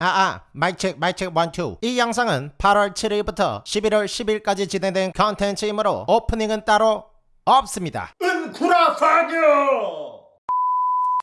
아아 마이크 마이크 one two 이 영상은 8월 7일부터 11월 10일까지 진행된 컨텐츠이므로 오프닝은 따로 없습니다. 은구라 파뇨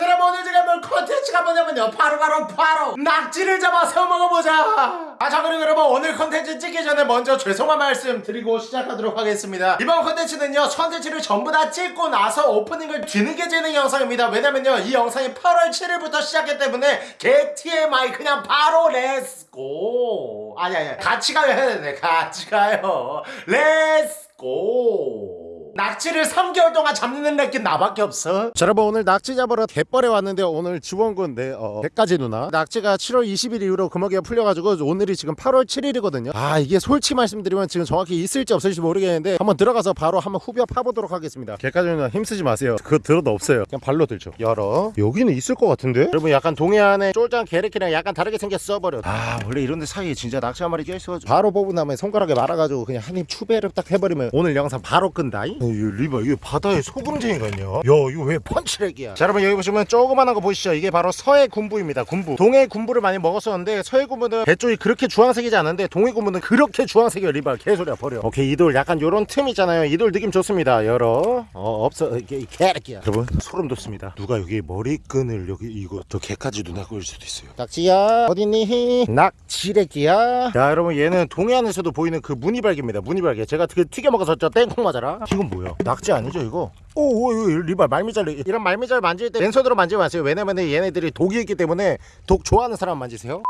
여러분 오늘 제가 볼 컨텐츠가 뭐냐면요. 바로 바로 바로 낙지를 잡아서 먹어보자. 아자 그리고 여러분 오늘 컨텐츠 찍기 전에 먼저 죄송한 말씀 드리고 시작하도록 하겠습니다. 이번 컨텐츠는요. 컨텐츠를 전부 다 찍고 나서 오프닝을 뒤늦게 찍는 영상입니다. 왜냐면요. 이 영상이 8월 7일부터 시작했기 때문에 개 TMI 그냥 바로 let's go 아니 아니. 같이 가요. 해야 되네 같이 가요. let's go 낙지를 3개월 동안 잡는 느낌 나밖에 없어. 자 여러분 오늘 낙지 잡으러 갯벌에 왔는데 오늘 지원군 내 어, 백가지 누나. 낙지가 7월 20일 이후로 금어기가 풀려가지고 오늘이 지금 8월 7일이거든요. 아 이게 솔직히 말씀드리면 지금 정확히 있을지 없을지 모르겠는데 한번 들어가서 바로 한번 후벼 파보도록 하겠습니다. 갯가지 누나 힘쓰지 마세요. 그거 들어도 없어요. 그냥 발로 들죠. 열어. 여기는 있을 것 같은데? 여러분 약간 동해안에 쫄짱 게레키랑 약간 다르게 생겼어 버려. 아 원래 이런 데 사이에 진짜 낙지 한 마리 껴있어가지고. 바로 뽑은 다음에 손가락에 말아가지고 그냥 한 입 추배를 딱 해버리면 오늘 영상 바로 끈다이 어, 이 리바 이게 바다에 소금쟁이가 있냐 야 이거 왜 펀치렉이야? 자 여러분 여기 보시면 조그만한 거 보이시죠? 이게 바로 서해 군부입니다 군부. 동해 군부를 많이 먹었었는데 서해 군부는 배 쪽이 그렇게 주황색이지 않은데 동해 군부는 그렇게 주황색이야 리바 개소리야 버려. 오케이 이돌 약간 요런 틈 있잖아요. 이돌 느낌 좋습니다 열어 어 없어 이게 개새끼야. 여러분 소름 돋습니다. 누가 여기 머리끈을 여기 이거 저 개까지 누나 꽂을 수도 있어요. 낙지야 어딨니? 낙지래기야. 자 여러분 얘는 동해안에서도 보이는 그 무늬발개입니다 무늬발개 제가 그 튀겨 먹어서 저 땡콩 맞아라. 이건 뭐야 낙지 아니죠 이거 오, 오, 오 리발 말미잘 이런 말미잘 만질 때 왼손으로 만지지 마세요 왜냐면 얘네들이 독이 있기 때문에 독 좋아하는 사람 만지세요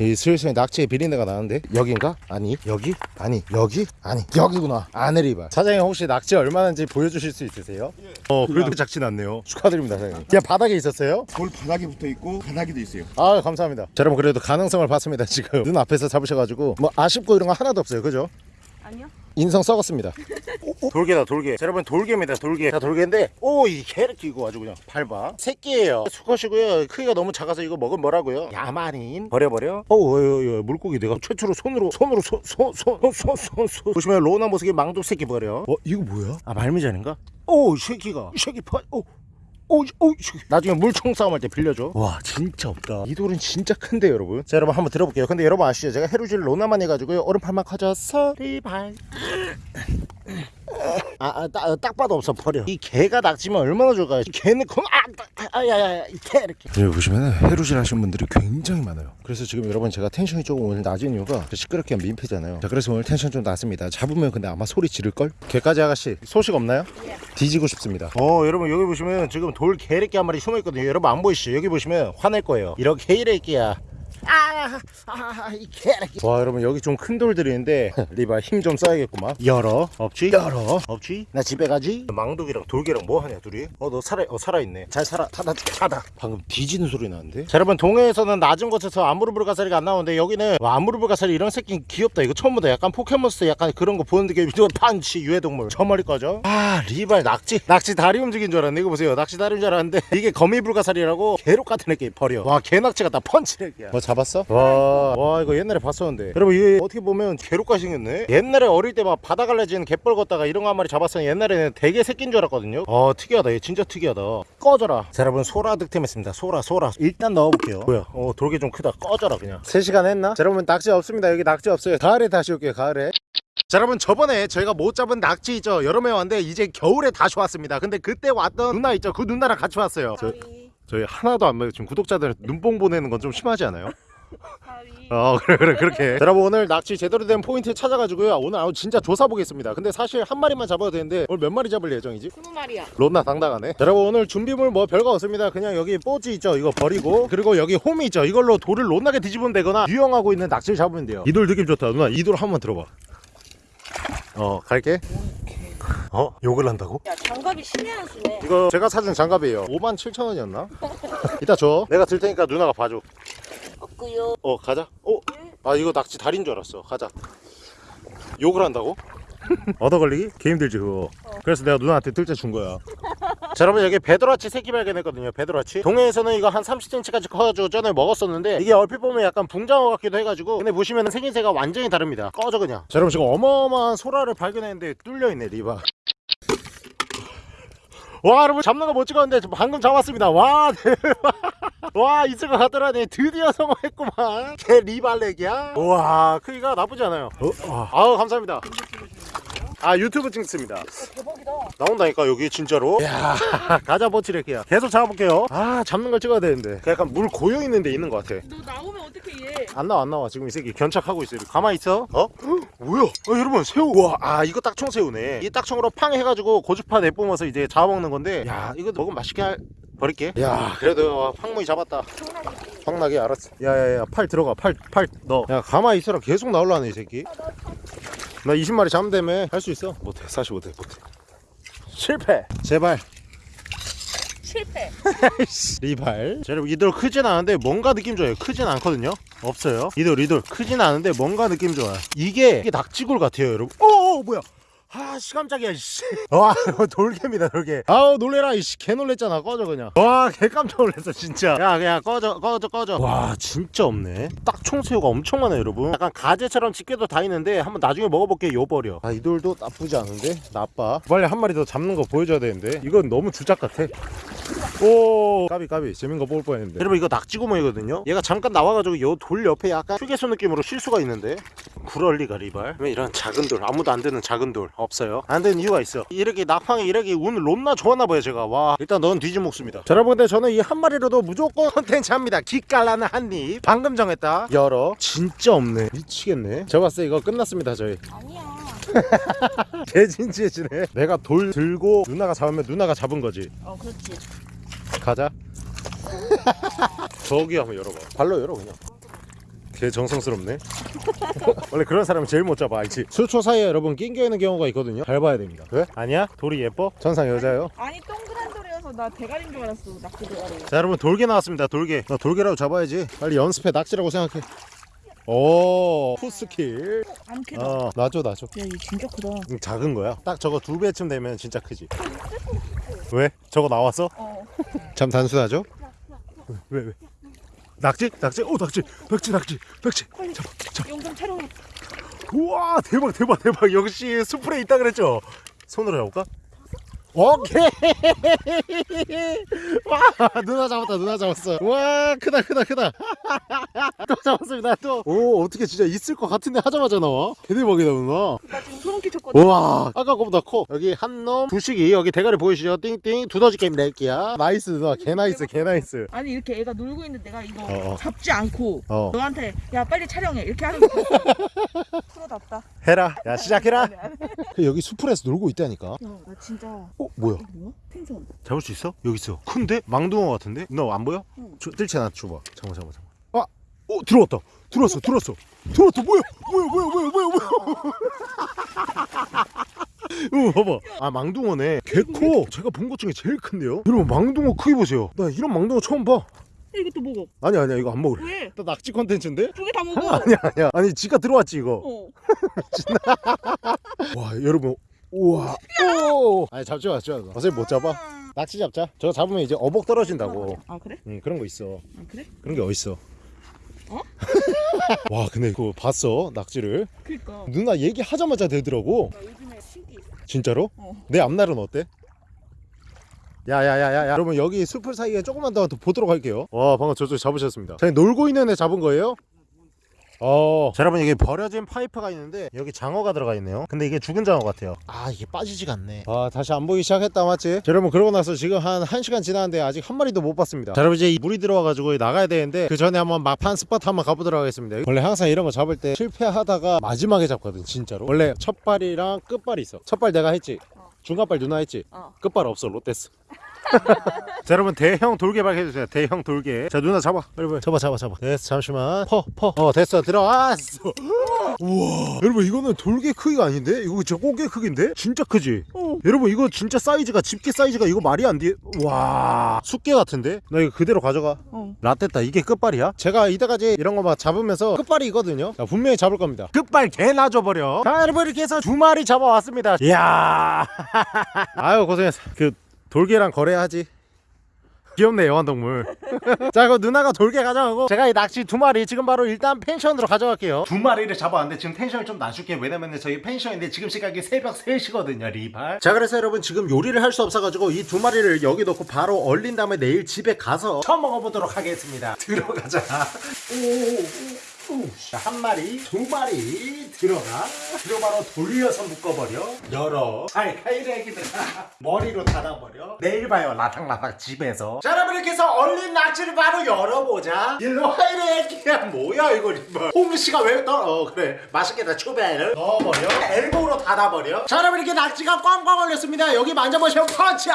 이 슬슬 낙지의 비린내가 나는데 여긴가? 아니 여기? 아니 여기? 아니 여기구나 아내리바 사장님 혹시 낙지 얼마나인지 보여주실 수 있으세요? 어 그래도 작지 않네요 축하드립니다 사장님 그냥 바닥에 있었어요? 돌 바닥에 붙어 있고 바닥에도 있어요. 아 감사합니다 자 여러분 그래도 가능성을 봤습니다 지금 눈 앞에서 잡으셔가지고 뭐 아쉽고 이런 거 하나도 없어요 그죠? 아니요. 인성 썩었습니다. 돌개다 돌개 자, 여러분 돌개입니다 돌개 자 돌개인데 오이 개를 끼고 아주 그냥 밟아. 새끼예요. 수컷이고요. 크기가 너무 작아서 이거 먹으면 뭐라고요? 야만인 버려버려. 어우 어, 어, 물고기 내가 최초로 손으로 손으로 손손손손손손 보시면 로나 모습이 망독 새끼 버려. 어 이거 뭐야? 아 말미잘인가? 오이 새끼가. 이 새끼 파오 오이 오이 나중에 물총 싸움할 때 빌려줘. 와 진짜 없다. 이 돌은 진짜 큰데 여러분. 자 여러분 한번 들어볼게요. 근데 여러분 아시죠? 제가 해루질 로나 많이 해가지고요. 오른팔만 커져서 리발 아, 아, 딱, 딱 봐도 없어 버려. 이 개가 낙지면 얼마나 좋을까 이 개는 콩 아, 아, 아야야야 이개 이렇게. 여기 보시면 해루질 하시는 분들이 굉장히 많아요. 그래서 지금 여러분 제가 텐션이 조금 오늘 낮은 이유가 시끄럽게 하면 민폐잖아요. 자 그래서 오늘 텐션 좀 낮습니다. 잡으면 근데 아마 소리 지를걸? 개까지 아가씨 소식 없나요? 뒤지고 싶습니다. 어 여러분 여기 보시면 지금 돌 개래끼 한 마리 숨어있거든요. 여러분 안 보이시죠? 여기 보시면 화낼 거예요. 이렇게 이래끼야 아, 아 이 개새끼. 와 여러분 여기 좀 큰 돌들이 있는데 리바 힘 좀 써야겠구만. 열어. 없지? 열어. 없지? 나 집에 가지? 망독이랑 돌개랑 뭐 하냐 둘이? 어 너 살아 어 살아있네. 잘 살아. 타다 타다 방금 뒤지는 소리 나는데? 자 여러분 동해에서는 낮은 곳에서 아무르브가사리가 안 나오는데 여기는 와, 아무르브가사리 이런 새끼 귀엽다. 이거 처음 보다. 약간 포켓몬스터 약간 그런 거 보는 느낌 이거 판치 유해동물. 저 머리 꺼져. 아 리발 낙지 낙지 다리 움직인 줄 알았네. 이거 보세요. 낙지 다리인 줄 알았는데 이게 거미불가사리라고 개록 같은 애끼 버려. 와 개낙지 같다 펀치렉이야. 뭐 잡았어? 와, 와 이거 옛날에 봤었는데. 여러분 이게 어떻게 보면 개록가 생겼네. 옛날에 어릴 때 막 바다 갈라지는 갯벌 걷다가 이런 거 한 마리 잡았으면 옛날에는 되게 새끼인 줄 알았거든요. 아 특이하다. 얘 진짜 특이하다. 꺼져라. 자 여러분 소라 득템했습니다. 소라 소라. 일단 넣어볼게요. 뭐야? 어 돌게 좀 크다. 꺼져라 그냥. 3시간 했나? 자 여러분 낙지 없습니다. 여기 낙지 없어요. 가을에 다시 올게요 가을에. 자 여러분 저번에 저희가 못 잡은 낙지 있죠? 여름에 왔는데 이제 겨울에 다시 왔습니다. 근데 그때 왔던 누나 있죠? 그 누나랑 같이 왔어요. 저, 저희 하나도 안 먹어요 지금 구독자들 눈뽕 보내는 건 좀 심하지 않아요? 어 그래 그래 그렇게. 자, 여러분 오늘 낚시 제대로 된 포인트 찾아가지고요. 오늘 아우 진짜 조사 보겠습니다. 근데 사실 한 마리만 잡아도 되는데 오늘 몇 마리 잡을 예정이지? 스무 마리야. 론나 당당하네. 자, 여러분 오늘 준비물 뭐 별거 없습니다. 그냥 여기 뽀지 있죠? 이거 버리고. 그리고 여기 홈이 있죠? 이걸로 돌을 론나게 뒤집으면 되거나 유영하고 있는 낙지를 잡으면 돼요. 이 돌 느낌 좋다. 누나 이 돌 한번 들어봐. 어 갈게 어? 욕을 한다고? 야 장갑이 신의 한 수네. 이거 제가 사준 장갑이에요 5만 7천 원이었나? 이따 줘 내가 들 테니까 누나가 봐줘 없고요. 어 가자 어? 아 이거 낙지 다리인 줄 알았어 가자 욕을 한다고? 얻어 걸리기? 개 힘들지 그거 그래서 내가 누나한테 뜰채 준 거야 자 여러분 여기 베도라치 새끼 발견했거든요 베도라치. 동해에서는 이거 한 30cm까지 커가지고 전에 먹었었는데 이게 얼핏 보면 약간 붕장어 같기도 해가지고 근데 보시면 생김새가 완전히 다릅니다. 꺼져 그냥. 자 여러분 지금 어마어마한 소라를 발견했는데 뚫려있네 리바. 와 여러분 잡는 거 못 찍었는데 방금 잡았습니다. 와 대박. 와 있을 것 같더라니. 드디어 성공했구만. 개 리발렉이야? 와 크기가 나쁘지 않아요. 어? 와. 아우 감사합니다 아 유튜브 찍습니다. 대박이다. 나온다니까 여기 진짜로? 야. 가자 버치레키야. 계속 잡아볼게요. 아 잡는 걸 찍어야 되는데. 약간 물 고여있는 데 있는 것 같아. 너 나오면 어떻게 얘? 안 나와 안 나와. 지금 이 새끼 견착하고 있어 가만히 있어. 어? 뭐야? 어, 여러분 새우. 와아 이거 딱총새우네. 이 딱총으로 팡 해가지고 고주파 내뿜어서 이제 잡아먹는 건데. 야 이거 먹으면 맛있게 할... 버릴게. 야. 그래도 황무이 잡았다. 황나게 알았어. 야야야 팔 들어가. 팔팔너야 가만히 있어라. 계속 나올라네 이 새끼 나 20마리 잡으면 할수 있어. 못해. 사실 못해 못해. 실패. 제발. 실패. 리발. 자, 여러분 이들 크진 않은데 뭔가 느낌 좋아요. 크진 않거든요. 없어요. 이들 이들 크진 않은데 뭔가 느낌 좋아요. 이게 이게 낙지굴 같아요 여러분. 오 뭐야 아 씨 깜짝이야 씨. 와 돌개입니다 돌개 아우 놀래라 이씨. 개 놀랬잖아 꺼져 그냥. 와 개 깜짝 놀랐어 진짜. 야 그냥 꺼져 꺼져 꺼져. 와 진짜 없네. 딱 총새우가 엄청 많아요 여러분. 약간 가재처럼 집게도 다 있는데 한번 나중에 먹어볼게요 요 버려. 아 이 돌도 나쁘지 않은데? 나빠. 빨리 한 마리 더 잡는 거 보여줘야 되는데. 이건 너무 주작 같아. 오! 까비 까비. 재밌는 거 뽑을 뻔했는데. 여러분 이거 낙지구멍이거든요? 얘가 잠깐 나와가지고 요 돌 옆에 약간 휴게소 느낌으로 쉴 수가 있는데. 구럴리가 리발. 왜 이런 작은 돌 아무도 안 되는 작은 돌 없어요. 안 되는 이유가 있어. 이렇게 낙황이 이렇게 운 롬나 좋았나 봐요 제가. 와 일단 넌 뒤집먹습니다. 자 여러분 근데 저는 이 한 마리로도 무조건 컨텐츠 합니다. 기깔나는 한입. 방금 정했다. 열어. 진짜 없네. 미치겠네. 제가 봤을 때 이거 끝났습니다 저희. 아니야. 개진지해지네. 내가 돌 들고 누나가 잡으면 누나가 잡은 거지. 어 그렇지. 가자. 저기 한번 열어봐. 발로 열어 그냥. 개 정성스럽네. 원래 그런 사람이 제일 못 잡아 알지? 수초 사이에 여러분 낑겨 있는 경우가 있거든요. 잘 봐야 됩니다. 왜? 아니야? 돌이 예뻐? 전상 여자요. 아니 동그란 돌이어서 나 대가리인 줄 알았어. 낙지 대가리. 자 여러분 돌개 나왔습니다. 돌개. 나 돌개라고 잡아야지. 빨리 연습해 낙지라고 생각해. 오 푸스킬. 안 크다. 어 놔줘 놔줘. 야, 이 진짜 크다. 음, 작은 거야. 딱 저거 두 배쯤 되면 진짜 크지. 왜? 저거 나왔어? 어. 참 단순하죠? 왜 왜? 낙지? 낙지? 오 낙지! 낙지 낙지! 낙지! 잡아 잡아 영상 촬영해. 우와 대박 대박 대박 역시 수풀에 있다 그랬죠? 손으로 잡을까? 오케이. 와 누나 잡았다 누나 잡았어. 와 크다 크다 크다. 또 잡았습니다 또오 어떻게 진짜 있을 것 같은데 하자마자 나와? 개대박이다 누나. 나 지금 소름 끼쳤거든. 우와 아까 거보다 커. 여기 한놈 두식이 여기 대가리 보이시죠? 띵띵 두더지 게임 낼게야 nice 누나. 개 nice 개 nice. 아니 이렇게 애가 놀고 있는데 내가 이거 어, 어. 잡지 않고 어. 너한테 야 빨리 촬영해. 이렇게 하는 거 프로답다. 해라. 야 시작해라. 해. 여기 수풀에서 놀고 있다니까. 야, 나 진짜 어 뭐야 이거 뭐야? 텐션. 잡을 수 있어? 여기 있어 큰데? 망둥어 같은데? 너 안 보여? 응. 저, 뜰채 나 줘봐 잠깐만 잠깐만 잠깐만 아! 어 들어왔다 들어왔어 들어왔어 들어왔다 뭐야 뭐야 뭐야 뭐야 뭐야 뭐야 어 봐봐 아 망둥어네 개커 제가 본 것 중에 제일 큰데요 여러분 망둥어 크기 보세요 나 이런 망둥어 처음 봐 야, 이것도 먹어. 아니 아니야 이거 안 먹을래 왜? 나 낙지 컨텐츠인데? 두 개 다 먹어. 아니야 아니야 아니 지가 들어왔지 이거 어. 와 여러분 우와 오 아니 잡지 마 잡지 마 어차피 못 잡아 낙지 잡자 저거 잡으면 이제 어복 떨어진다고 아 그래? 응 그런 거 있어 아 그래? 그런 게 어딨어 어? 와 근데 그거 봤어 낙지를 그니까. 누나 얘기하자마자 되더라고 나 요즘에 신기 있어. 진짜로? 어. 내 앞날은 어때? 야야야야 여러분 여기 숲을 사이에 조금만 더 보도록 할게요 와 방금 저쪽 잡으셨습니다 자 놀고 있는 애 잡은 거예요? 어. 자, 여러분 여기 버려진 파이프가 있는데 여기 장어가 들어가 있네요. 근데 이게 죽은 장어 같아요. 아 이게 빠지지가 않네. 아 다시 안 보이기 시작했다 맞지? 자, 여러분 그러고 나서 지금 한 1시간 지났는데 아직 한 마리도 못 봤습니다. 자 여러분 이제 이 물이 들어와가지고 나가야 되는데 그 전에 한번 막판 spot 한번 가보도록 하겠습니다. 원래 항상 이런 거 잡을 때 실패하다가 마지막에 잡거든 진짜로. 원래 첫 발이랑 끝발이 있어. 첫발 내가 했지. 중간발 누나 했지. 어. 끝발 없어 롯데스. 자 여러분 대형 돌개 발견했어요. 대형 돌개. 자 누나 잡아. 빨리 잡아 잡아 잡아. 됐어 잠시만. 퍼퍼어 됐어. 들어왔어. 우와. 여러분 이거는 돌개 크기가 아닌데? 이거 진짜 꽃게 크기인데? 진짜 크지? 어. 여러분 이거 진짜 사이즈가 집게 사이즈가 이거 말이 안 돼 와. 숙개 같은데? 나 이거 그대로 가져가. 어. 라떼다. 이게 끝발이야? 제가 이때까지 이런 거 막 잡으면서 끝발이거든요. 자, 분명히 잡을 겁니다. 끝발 개 놔줘버려. 자 여러분 이렇게 해서 두 마리 잡아왔습니다. 이야. 아유 고생했어. 그 돌개랑 거래하지. 귀엽네 애완동물. 자 그럼 누나가 돌게 가져가고. 제가 이 낚시 두 마리 지금 바로 일단 펜션으로 가져갈게요. 두 마리를 잡았는데 지금 텐션을 좀 낮출게요. 왜냐면 저희 펜션인데 지금 시각이 새벽 3시거든요 리발. 자 그래서 여러분 지금 요리를 할 수 없어가지고 이 두 마리를 여기 놓고 바로 얼린 다음에 내일 집에 가서 처음 먹어보도록 하겠습니다. 들어가자. 오오오 한 마리 두 마리 들어가. 그리고 바로 돌려서 묶어버려. 열어. 잘 가이래 애기들아 머리로 닫아버려. 내일 봐요 라탕라탕 집에서. 자 여러분 이렇게 해서 얼린 낙지를 바로 열어보자. 일로 와이래 애기야. 뭐야 이거 홍시가 왜 떨어 어 그래. 맛있겠다 초배를. 넣어버려. 엘보로 닫아버려. 자 여러분 이렇게 낙지가 꽝꽝 얼렸습니다. 여기 만져보시면 펀치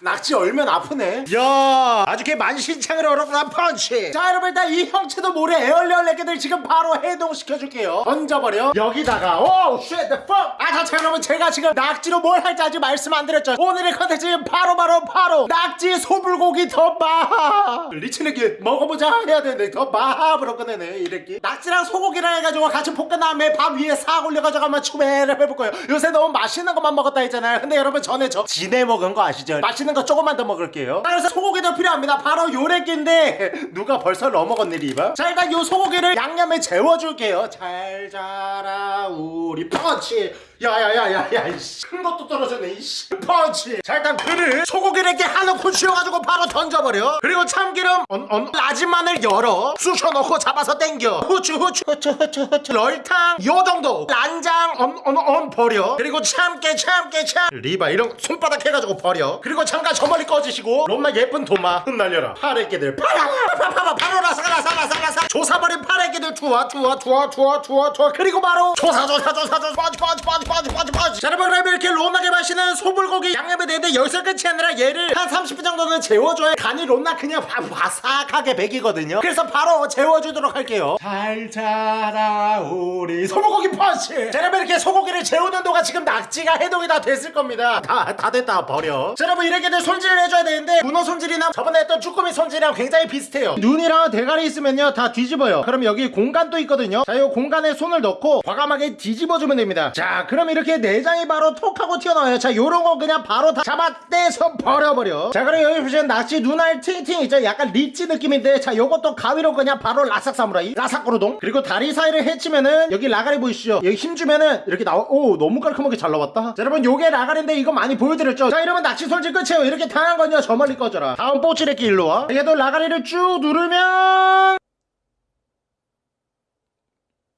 낙지 얼면 아프네. 야 아주 걔 만신창을 얼었구나 펀치. 자 여러분 일단 이 형체도 모를 alien 래끼들 지금 바로 해동시켜줄게요. 던져버려. 여기다가 oh shit fuck! 아자 여러분 제가 지금 낙지로 뭘 할지 아직 말씀 안 드렸죠. 오늘의 컨텐츠는 바로 바로 바로 낙지 소불고기 덮밥 리치네기 먹어보자 해야 되는데 덮밥으로 끝내네 이렇게 낙지랑 소고기랑 해가지고 같이 볶은 다음에 밥 위에 싹 올려가지고 한번 추배를 해볼 거예요. 요새 너무 맛있는 것만 먹었다 했잖아요. 근데 여러분 전에 저 진해 먹은 거 아시죠? 맛있는 거 조금만 더 먹을게요. 자, 그래서 소고기도 필요합니다. 바로 요래끼인데 누가 벌써 넘어갔네 리바 자 일단 요 소고기를 양념에 재워줄게요. 잘 자라 우리 펀치. 야야야야야 이씨. 큰 것도 떨어졌네 이씨. 펀치. 자 일단 그를 소고기를 이렇게 한 움큼 쥐어가지고 바로 던져버려. 그리고 참기름 언, 언, 라진 마늘 열어. 쑤셔넣고 잡아서 땡겨. 후추 후추 후추 후추 후추. 럴탕 요 정도. 란장 언, 언, 언 버려. 그리고 참깨 참깨 참. 리바 이런 거 손바닥 해가지고 버려. 그리고 잠깐 저 멀리 꺼지시고. 롬나 예쁜 도마. 흩날려라. 파래끼들. 파라 파파파 파로라 사라 사라 사라 사 조사버린 파래끼들. 투하 투하 투하 투하 투하 투하 그리고 바로 조사 조사 조사 조사. 빠지 빠지 빠지 빠지 빠지 빠지. 자 여러분 그럼 이렇게 롬나게 마시는 소불고기 양념에 대는데 여기서 끝이 아니라 얘를 한 30분 정도는 재워줘야 간이 롬나 그냥 바, 바삭하게 배이거든요. 그래서 바로 재워주도록 할게요. 잘 자라 우리 소불고기 펀치! 자 여러분 이렇게 소고기를 재우는 동안 지금 낙지가 해동이 다 됐을 겁니다. 다, 다 됐다. 버려. 자 여러분 이렇게 들 손질을 해줘야 되는데 문어 손질이나 저번에 했던 쭈꾸미 손질이랑 굉장히 비슷해요. 눈이랑 대가리 있으면요 다 뒤집어요. 그럼 여기 공간도 있거든요. 자 이 공간에 손을 넣고 과감하게 뒤집어주면 됩니다. 자 그럼 이렇게 내장이 바로 톡 하고 튀어나와요. 자 요런 거 그냥 바로 다 잡아 떼서 버려버려. 자 그럼 여기 보시면 낙지 눈알 팅팅 있죠? 약간 리치 느낌인데 자 요것도 가위로 그냥 바로 라삭 사무라이 라삭 고르동. 그리고 다리 사이를 헤치면은 여기 라가리 보이시죠? 여기 힘주면은 이렇게 나와. 오 너무 깔끔하게 잘 나왔다. 자 여러분 요게 라가리인데 이거 많이 보여드렸죠? 자 이러면 낙지 손질 끝이에요 이렇게 당한 건요 저 멀리 꺼져라. 다음 뽀찌레끼 일로 와. 얘도 라가리를 쭉 누르면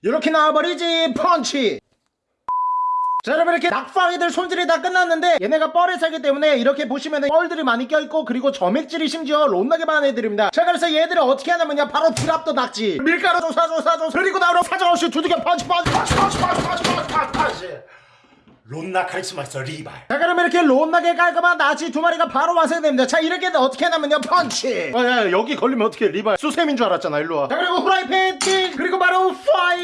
이렇게 나와버리지. 펀치. 자 여러분 이렇게 낙방이들 손질이 다 끝났는데 얘네가 뻘에 살기 때문에 이렇게 보시면은 뻘들이 많이 껴있고 그리고 점액질이 심지어 롯나게 많은 애들입니다. 자 그래서 얘들을 어떻게 하냐면요. 바로 drop the 낙지. 밀가루 조사 조사 조사. 그리고 나오러 사정없이 두들겨 펀치 펀치 펀치 펀치 펀치 펀치 펀치 펀치 펀치 론나 카리스마 있어 리발. 자 그럼 이렇게 론나게 깔끔한 낙지 두 마리가 바로 완성됩니다. 자 이렇게 어떻게 하냐면요? 펀치! 어, 야, 야, 여기 걸리면 어떻게 리발. 수세민 줄 알았잖아 일로와. 자 그리고 후라이팬 팅 그리고 바로 fire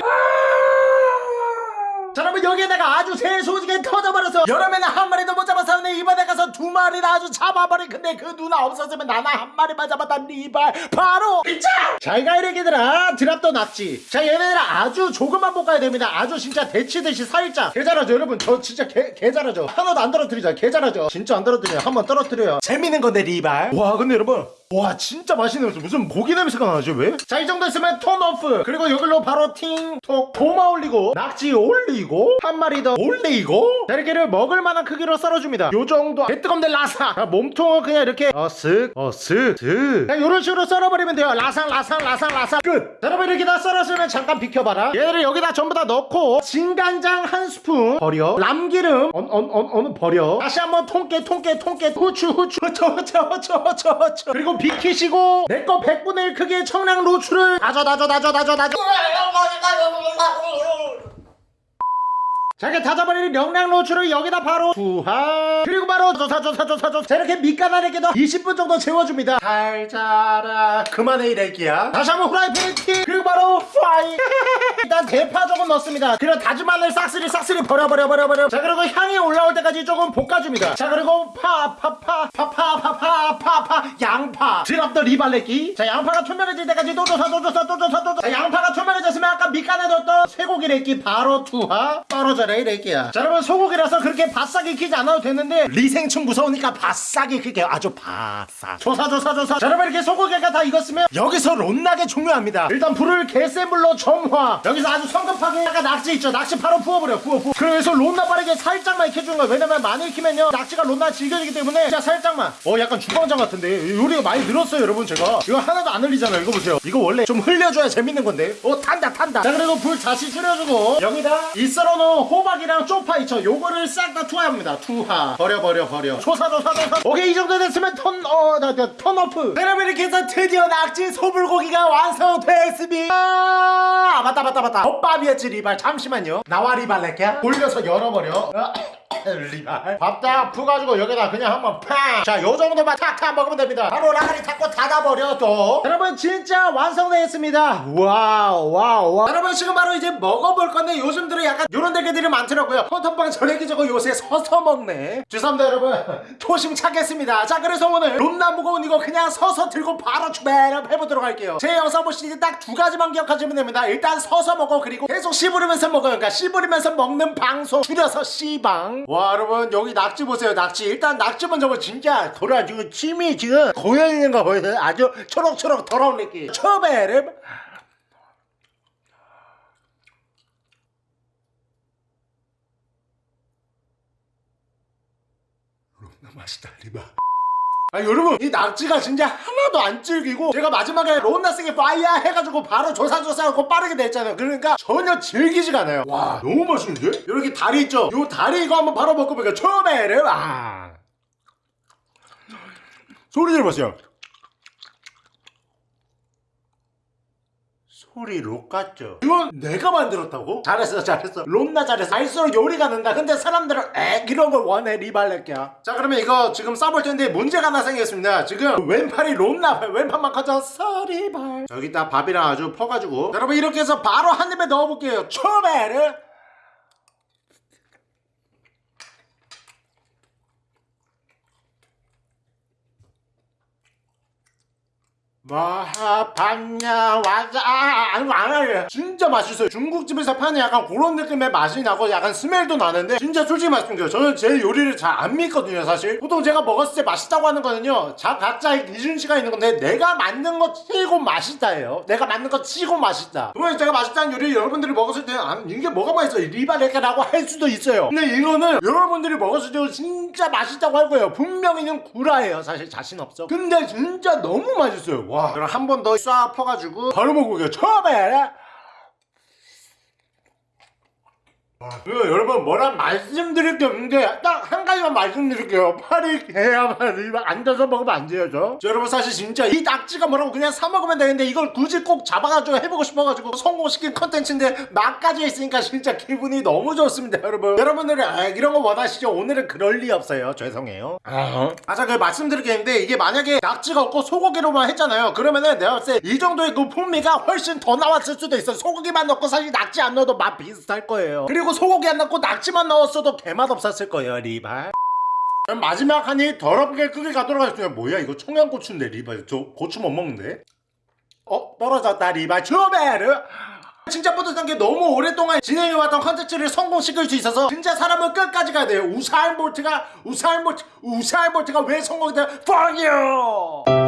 자 여러분 여기에다가 아주 새소지게 터져버려서 여름에는 한 마리도 못 잡았었는데 이번에 가서 두 마리나 아주 잡아버린 근데 그 누나 없었으면 나나 한 마리만 잡았다 리발. 바로 이자 잘가 이래기들아 drop the 낙지. 자 얘네들 아주 조금만 볶아야 됩니다. 아주 진짜 데치듯이 살짝 개 잘하죠 여러분? 저 진짜 개, 개 잘하죠? 하나도 안 떨어뜨리죠 개 잘하죠? 진짜 안 떨어뜨려요. 한번 떨어뜨려요. 재밌는 건데 리발. 와 근데 여러분 와 진짜 맛있는 거 무슨 고기 냄새가 나지 왜? 자 이 정도 있으면 turn off. 그리고 여기로 바로 팅톡 도마 올리고 낙지 올리고 한 마리 더 올리고 자 이렇게를 먹을 만한 크기로 썰어줍니다. 요 정도. 개뜨겁네 라삭. 자, 몸통은 그냥 이렇게 어쓱 어쓱쓱자 요런 식으로 썰어버리면 돼요. 라삭 라삭 라삭 라삭. 끝. 자, 여러분 이렇게 다 썰었으면 잠깐 비켜봐라. 얘를 여기다 전부 다 넣고 진간장 한 스푼 버려. 람기름 언, 언, 언, 어느 버려. 다시 한번 통깨 통깨 통깨. 후추 후추. 후추 후추 후추 후추 후추. 그리고 비키시고 내 거 100분의 1 크기의 청량 로추를 다져 다져 다져 다져 다져 자 이렇게 다져버린 청량 로추를 여기다 바로 투하. 그리고 바로 조사 조사 조사 조사. 자 이렇게 밑간하게도 20분 정도 재워줍니다. 잘 자라. 그만해 이래기야. 다시 한번 후라이팬에 튀 그리고 바로 fire. 일단 대파 조금 넣습니다. 그리고 다진 마늘 싹쓸이 싹쓸이 버려 버려 버려 버려. 자 그리고 향이 올라올 때까지 조금 볶아줍니다. 자 그리고 파 파 파 파 파 파 파 파파 양파. drop the 리발래끼. 자 양파가 투명해질 때까지 또 조사 또 조사 또 조사 또 조사. 자 양파가 투명해졌으면 아까 밑간에 넣었던 쇠고기 래끼 바로 투하. 떨어져 라 이 래끼야. 자 여러분 소고기라서 그렇게 바싹 익히지 않아도 되는데 리생충 무서우니까 바싹 익힐게요 아주 바싹. 조사 조사 조사. 자 여러분 이렇게 소고기가 다 익었으면 여기서 롯나게 중요합니다. 일단 불을 개센 불로 점화. 여기서 아주 성급하게 아까 낙지 있죠? 낙지 바로 부어버려 부어 부어. 그래서 롯나 빠르게 살짝만 익혀주는 거야 왜냐면 많이 익히면요 낙지가 롯나 질겨지기 때문에 진짜 살짝만. 어 약간 주방장 같은데. 요리가 많이 늘었어요 여러분 제가. 이거 하나도 안 흘리잖아요 이거 보세요. 이거 원래 좀 흘려줘야 재밌는 건데. 어 탄다 탄다. 자 그리고 불 다시 줄여주고. 여기다. 이 썰어놓은 호박이랑 쪽파 있죠. 요거를 싹 다 투하합니다. 투하. 버려 버려 버려. 조사 조사 조사. 오케이 이 정도 됐으면 턴어나나 턴오프. 여러분 이렇게 해서 드디어 낙지 소불고기가 완성됐습니다. 아 맞다 맞다 맞다. 덮밥이었지 리발. 잠시만요. 나와 리발 렉야 돌려서 열어버려. 어, 리발. 밥딱 푸가지고 여기다 그냥 한번 팡 자 요정도만 탁탁 먹으면 됩니다. 바로 라가리 닫고 닫아버려 또. 여러분 진짜 완성되었습니다. 와우 와우 와우. 여러분 지금 바로 이제 먹어볼 건데 요즘 들어 약간 요런 댓글들이 많더라고요. 헌터퐝 저 래끼 저거 요새 서서 먹네. 죄송합니다 여러분. 초심 찾겠습니다. 자 그래서 오늘 롬나 무거운 이거 그냥 서서 들고 바로 출발 해보도록 할게요. 제 영상 보시니 딱두 가지만 기억하시면 됩니다. 일단 서서 먹어 그리고 계속 씹으면서 먹어요. 그러니까 씹으면서 먹는 방송 줄여서 씨방 와 여러분 여기 낙지 보세요 낙지. 일단 낙지 먼저 보 진짜 돌아 지금 침이 지금 고여 있는 거 보이세요? 아주 초록초록 더러운 느낌. 처음에는 롬나 맛있다 리바 아 여러분 이 낙지가 진짜 하나도 안 질기고 제가 마지막에 론나스게 파이야 해가지고 바로 조사조사하고 빠르게 냈잖아요 그러니까 전혀 질기지가 않아요 와 너무 맛있는데? 이렇게 다리 있죠? 요 다리 이거 한번 바로 먹어볼게요 처음에는 아 소리 들어보세요 소리 록 같죠? 이건 내가 만들었다고? 잘했어 잘했어. 롬나 잘했어. 알수록 요리가 는다. 근데 사람들은 에 이런 걸 원해 리발렛기야 자 그러면 이거 지금 싸볼 텐데 문제가 하나 생겼습니다. 지금 왼팔이 롬나 왼팔만 커졌어 리발. 여기다 밥이랑 아주 퍼가지고. 자, 여러분 이렇게 해서 바로 한 입에 넣어볼게요. 초베르 마하반야 와자. 아, 아니 안 하게 진짜 맛있어요. 중국집에서 파는 약간 그런 느낌의 맛이 나고 약간 스멜도 나는데 진짜 솔직히 말씀드려요. 저는 제 요리를 잘 안 믿거든요 사실. 보통 제가 먹었을 때 맛있다고 하는 거는요 자 각자의 기준치가 있는 건데 내가 만든 거 치고 맛있다예요. 내가 만든 거 치고 맛있다. 그러면 제가 맛있다는 요리를 여러분들이 먹었을 때는 아, 이게 뭐가 맛있어? 리바레카라고 할 수도 있어요. 근데 이거는 여러분들이 먹었을 때 진짜 맛있다고 할 거예요. 분명히는 구라예요 사실. 자신 없어. 근데 진짜 너무 맛있어요 와 그럼 한 번 더 쏴 퍼가지고 바로 먹어볼게요 처음에 와, 이거 여러분 뭐라 말씀드릴 게 없는데 딱 한 가지만 말씀드릴게요. 팔이 개야만 이거 앉아서 먹으면 안 돼요 저. 자, 여러분 사실 진짜 이 낙지가 뭐라고 그냥 사 먹으면 되는데 이걸 굳이 꼭 잡아가지고 해보고 싶어가지고 성공시킨 컨텐츠인데 맛까지 있으니까 진짜 기분이 너무 좋습니다 여러분. 여러분들은 아, 이런 거 원하시죠? 오늘은 그럴 리 없어요. 죄송해요. 아자 그 말씀드릴 게 있는데 이게 만약에 낙지가 없고 소고기로만 했잖아요. 그러면은 내가 봤을 때 이 정도의 그 풍미가 훨씬 더 나왔을 수도 있어 소고기만 넣고 사실 낙지 안 넣어도 맛 비슷할 거예요. 그리고 소고기 안 넣고 낙지만 넣었어도 개맛 없었을 거예요 리발. 마지막 한입 더럽게 크게 가도록 하겠습니다. 뭐야 이거 청양고추인데 리발. 저 고추 못 먹는데? 어 떨어졌다 리발. 주베르! 진짜 뿌듯한 게 너무 오랫동안 진행해왔던 컨텐츠를 성공시킬 수 있어서 진짜 사람은 끝까지 가야 돼요. 우사인 볼트가 우사인 볼트 우사인 볼트가 왜 성공이 돼요? Fuck you